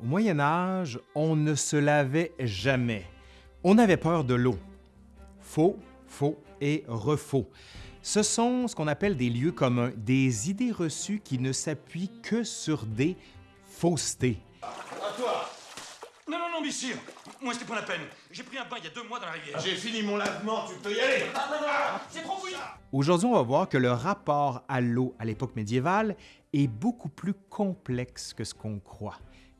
Au Moyen Âge, on ne se lavait jamais. On avait peur de l'eau. Faux, faux et refaux. Ce sont ce qu'on appelle des lieux communs, des idées reçues qui ne s'appuient que sur des faussetés. À toi Non, non, non, messieurs Moi, c'était pas la peine. J'ai pris un bain il y a deux mois dans la rivière. J'ai fini mon lavement, tu peux y aller C'est trop Aujourd'hui, on va voir que le rapport à l'eau à l'époque médiévale est beaucoup plus complexe que ce qu'on croit.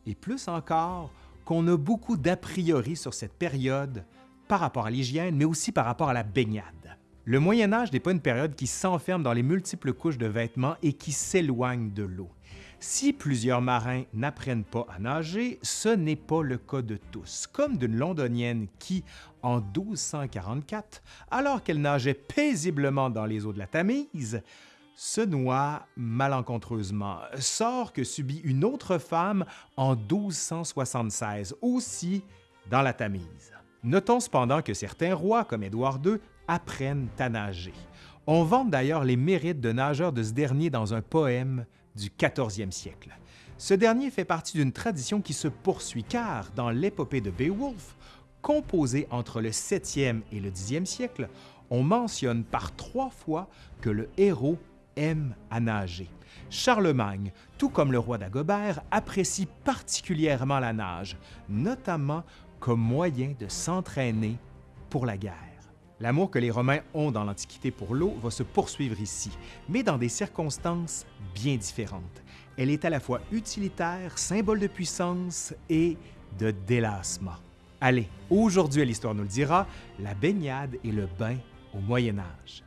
Et plus encore, qu'on a beaucoup d'a priori sur cette période par rapport à l'hygiène, mais aussi par rapport à la baignade. Le Moyen Âge n'est pas une période qui s'enferme dans les multiples couches de vêtements et qui s'éloigne de l'eau. Si plusieurs marins n'apprennent pas à nager, ce n'est pas le cas de tous, comme d'une londonienne qui, en 1244, alors qu'elle nageait paisiblement dans les eaux de la Tamise, se noie malencontreusement, sort que subit une autre femme en 1276, aussi dans la Tamise. Notons cependant que certains rois, comme Édouard II, apprennent à nager. On vante d'ailleurs les mérites de nageurs de ce dernier dans un poème du 14e siècle. Ce dernier fait partie d'une tradition qui se poursuit car, dans l'épopée de Beowulf, composée entre le 7e et le 10e siècle, on mentionne par trois fois que le héros aime à nager. Charlemagne, tout comme le roi d'Agobert, apprécie particulièrement la nage, notamment comme moyen de s'entraîner pour la guerre. L'amour que les Romains ont dans l'Antiquité pour l'eau va se poursuivre ici, mais dans des circonstances bien différentes. Elle est à la fois utilitaire, symbole de puissance et de délassement. Allez, aujourd'hui à l'Histoire nous le dira, la baignade et le bain au Moyen Âge.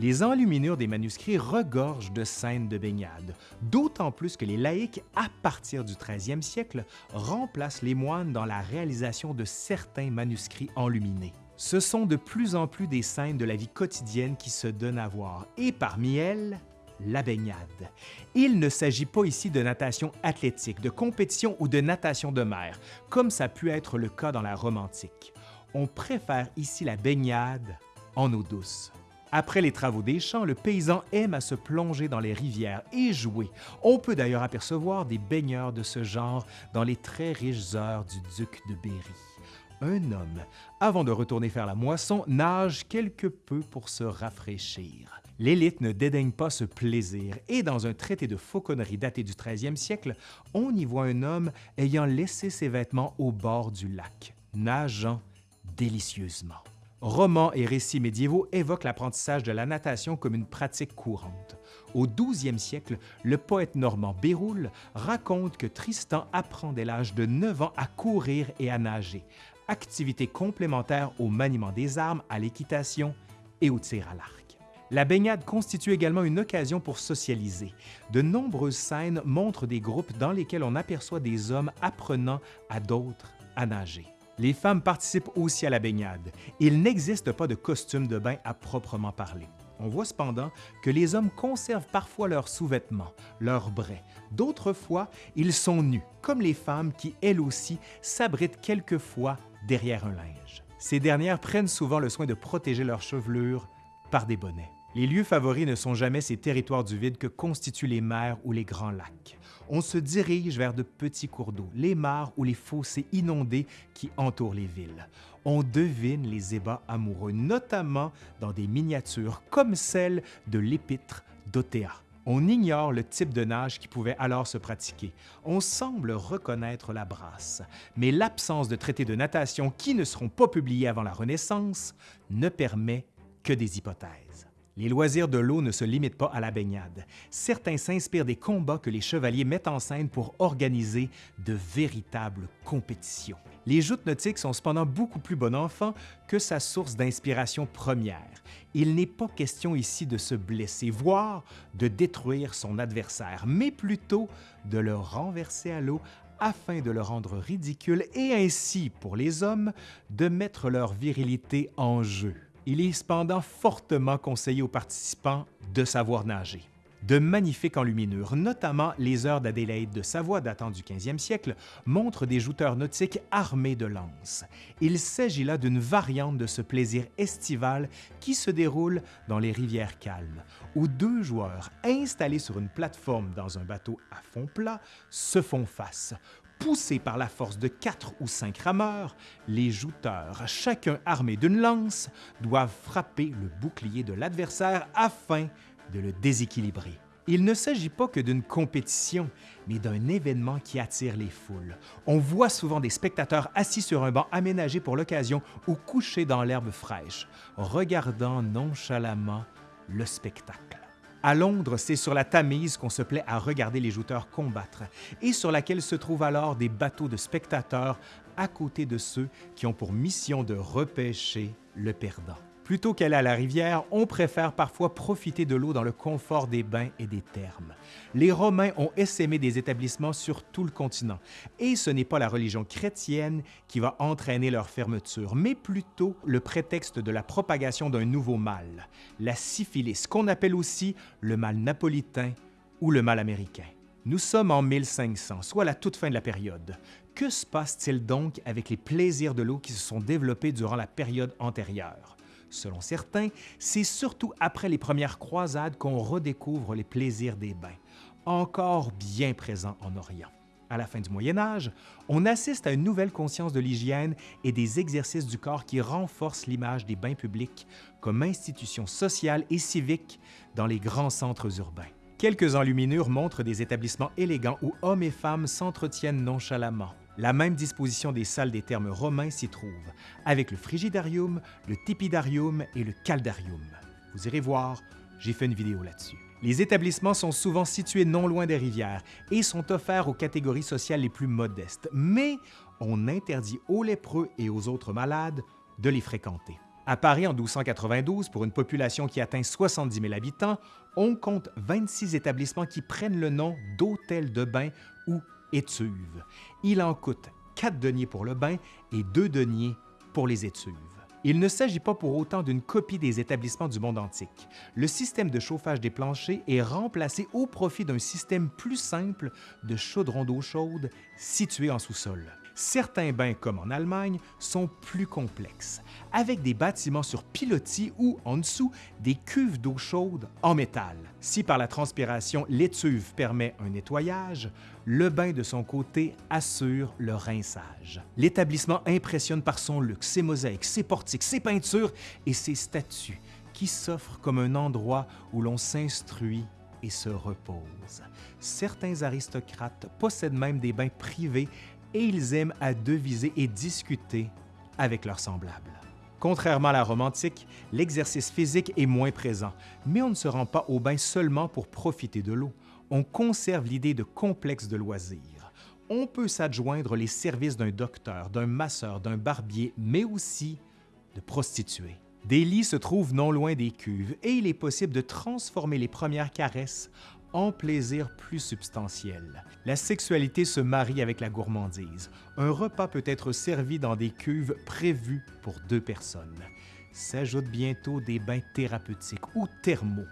Les enluminures des manuscrits regorgent de scènes de baignade, d'autant plus que les laïcs, à partir du 13e siècle, remplacent les moines dans la réalisation de certains manuscrits enluminés. Ce sont de plus en plus des scènes de la vie quotidienne qui se donnent à voir, et parmi elles, la baignade. Il ne s'agit pas ici de natation athlétique, de compétition ou de natation de mer, comme ça a pu être le cas dans la Rome antique. On préfère ici la baignade en eau douce. Après les travaux des champs, le paysan aime à se plonger dans les rivières et jouer. On peut d'ailleurs apercevoir des baigneurs de ce genre dans les très riches heures du duc de Berry. Un homme, avant de retourner faire la moisson, nage quelque peu pour se rafraîchir. L'élite ne dédaigne pas ce plaisir et dans un traité de fauconnerie daté du 13e siècle, on y voit un homme ayant laissé ses vêtements au bord du lac, nageant délicieusement. Romans et récits médiévaux évoquent l'apprentissage de la natation comme une pratique courante. Au 12e siècle, le poète normand Béroul raconte que Tristan apprend dès l'âge de 9 ans à courir et à nager, activité complémentaire au maniement des armes, à l'équitation et au tir à l'arc. La baignade constitue également une occasion pour socialiser. De nombreuses scènes montrent des groupes dans lesquels on aperçoit des hommes apprenant à d'autres à nager. Les femmes participent aussi à la baignade. Il n'existe pas de costume de bain à proprement parler. On voit cependant que les hommes conservent parfois leurs sous-vêtements, leurs braies. D'autres fois, ils sont nus, comme les femmes qui, elles aussi, s'abritent quelquefois derrière un linge. Ces dernières prennent souvent le soin de protéger leur chevelure par des bonnets. Les lieux favoris ne sont jamais ces territoires du vide que constituent les mers ou les grands lacs. On se dirige vers de petits cours d'eau, les mares ou les fossés inondés qui entourent les villes. On devine les ébats amoureux, notamment dans des miniatures comme celle de l'épître d'Othéa. On ignore le type de nage qui pouvait alors se pratiquer. On semble reconnaître la brasse, mais l'absence de traités de natation qui ne seront pas publiés avant la Renaissance ne permet que des hypothèses. Les loisirs de l'eau ne se limitent pas à la baignade. Certains s'inspirent des combats que les chevaliers mettent en scène pour organiser de véritables compétitions. Les joutes nautiques sont cependant beaucoup plus bon enfant que sa source d'inspiration première. Il n'est pas question ici de se blesser, voire de détruire son adversaire, mais plutôt de le renverser à l'eau afin de le rendre ridicule et ainsi, pour les hommes, de mettre leur virilité en jeu. Il est cependant fortement conseillé aux participants de savoir nager. De magnifiques enluminures, notamment les heures d'Adélaïde de Savoie datant du 15e siècle, montrent des jouteurs nautiques armés de lances. Il s'agit là d'une variante de ce plaisir estival qui se déroule dans les rivières calmes, où deux joueurs installés sur une plateforme dans un bateau à fond plat se font face Poussés par la force de quatre ou cinq rameurs, les jouteurs, chacun armé d'une lance, doivent frapper le bouclier de l'adversaire afin de le déséquilibrer. Il ne s'agit pas que d'une compétition, mais d'un événement qui attire les foules. On voit souvent des spectateurs assis sur un banc aménagé pour l'occasion ou couchés dans l'herbe fraîche, regardant nonchalamment le spectacle. À Londres, c'est sur la Tamise qu'on se plaît à regarder les jouteurs combattre et sur laquelle se trouvent alors des bateaux de spectateurs à côté de ceux qui ont pour mission de repêcher le perdant. Plutôt qu'aller à la rivière, on préfère parfois profiter de l'eau dans le confort des bains et des thermes. Les Romains ont essaimé des établissements sur tout le continent, et ce n'est pas la religion chrétienne qui va entraîner leur fermeture, mais plutôt le prétexte de la propagation d'un nouveau mal, la syphilis, qu'on appelle aussi le mal napolitain ou le mal américain. Nous sommes en 1500, soit la toute fin de la période. Que se passe-t-il donc avec les plaisirs de l'eau qui se sont développés durant la période antérieure? Selon certains, c'est surtout après les premières croisades qu'on redécouvre les plaisirs des bains, encore bien présents en Orient. À la fin du Moyen Âge, on assiste à une nouvelle conscience de l'hygiène et des exercices du corps qui renforcent l'image des bains publics comme institution sociale et civique dans les grands centres urbains. Quelques enluminures montrent des établissements élégants où hommes et femmes s'entretiennent nonchalamment, la même disposition des salles des termes romains s'y trouve, avec le frigidarium, le tepidarium et le caldarium. Vous irez voir, j'ai fait une vidéo là-dessus. Les établissements sont souvent situés non loin des rivières et sont offerts aux catégories sociales les plus modestes, mais on interdit aux lépreux et aux autres malades de les fréquenter. À Paris, en 1292, pour une population qui atteint 70 000 habitants, on compte 26 établissements qui prennent le nom d'hôtels de bain ou étuves. Il en coûte 4 deniers pour le bain et 2 deniers pour les étuves. Il ne s'agit pas pour autant d'une copie des établissements du monde antique. Le système de chauffage des planchers est remplacé au profit d'un système plus simple de chaudron d'eau chaude situé en sous-sol. Certains bains, comme en Allemagne, sont plus complexes, avec des bâtiments sur pilotis ou, en dessous, des cuves d'eau chaude en métal. Si par la transpiration, l'étuve permet un nettoyage, le bain de son côté assure le rinçage. L'établissement impressionne par son luxe, ses mosaïques, ses portiques, ses peintures et ses statues qui s'offrent comme un endroit où l'on s'instruit et se repose. Certains aristocrates possèdent même des bains privés et ils aiment à deviser et discuter avec leurs semblables. Contrairement à la Rome antique, l'exercice physique est moins présent, mais on ne se rend pas au bain seulement pour profiter de l'eau. On conserve l'idée de complexe de loisirs. On peut s'adjoindre les services d'un docteur, d'un masseur, d'un barbier, mais aussi de prostituées. Des lits se trouvent non loin des cuves et il est possible de transformer les premières caresses en plaisir plus substantiel. La sexualité se marie avec la gourmandise. Un repas peut être servi dans des cuves prévues pour deux personnes. S'ajoutent bientôt des bains thérapeutiques ou thermaux,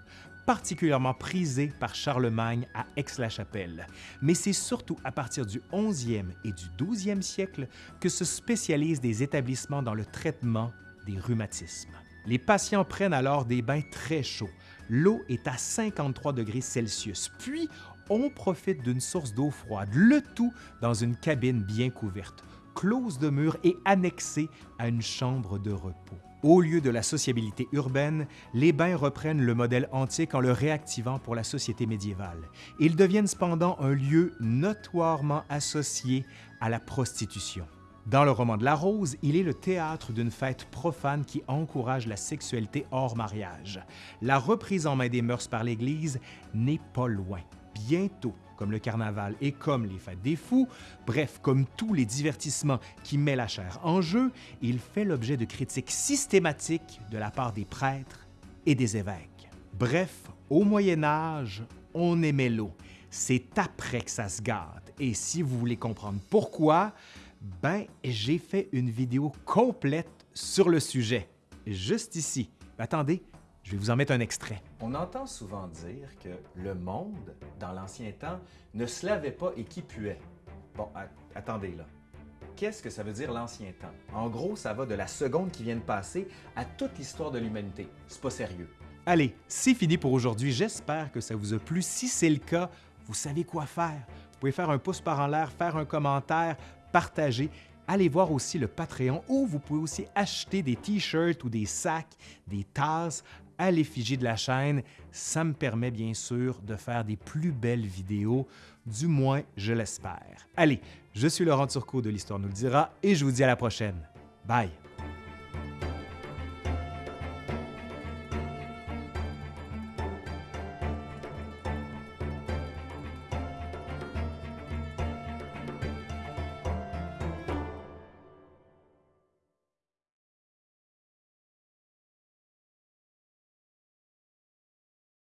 particulièrement prisés par Charlemagne à Aix-la-Chapelle. Mais c'est surtout à partir du 11e et du 12e siècle que se spécialisent des établissements dans le traitement des rhumatismes. Les patients prennent alors des bains très chauds, l'eau est à 53 degrés Celsius. Puis, on profite d'une source d'eau froide, le tout dans une cabine bien couverte, close de murs et annexée à une chambre de repos. Au lieu de la sociabilité urbaine, les bains reprennent le modèle antique en le réactivant pour la société médiévale. Ils deviennent cependant un lieu notoirement associé à la prostitution. Dans le roman de la Rose, il est le théâtre d'une fête profane qui encourage la sexualité hors mariage. La reprise en main des mœurs par l'Église n'est pas loin. Bientôt, comme le carnaval et comme les fêtes des fous, bref, comme tous les divertissements qui mettent la chair en jeu, il fait l'objet de critiques systématiques de la part des prêtres et des évêques. Bref, au Moyen Âge, on aimait l'eau. C'est après que ça se gâte. Et si vous voulez comprendre pourquoi, ben, j'ai fait une vidéo complète sur le sujet, juste ici. Attendez, Je vais vous en mettre un extrait. On entend souvent dire que le monde, dans l'ancien temps, ne se lavait pas et qui puait. Bon, attendez là. Qu'est-ce que ça veut dire l'ancien temps? En gros, ça va de la seconde qui vient de passer à toute l'histoire de l'humanité. C'est pas sérieux. Allez, c'est fini pour aujourd'hui. J'espère que ça vous a plu. Si c'est le cas, vous savez quoi faire. Vous pouvez faire un pouce par en l'air, faire un commentaire, partager. Allez voir aussi le Patreon où vous pouvez aussi acheter des t-shirts ou des sacs, des tasses à l'effigie de la chaîne. Ça me permet bien sûr de faire des plus belles vidéos, du moins je l'espère. Allez, je suis Laurent Turcot de l'Histoire nous le dira et je vous dis à la prochaine. Bye!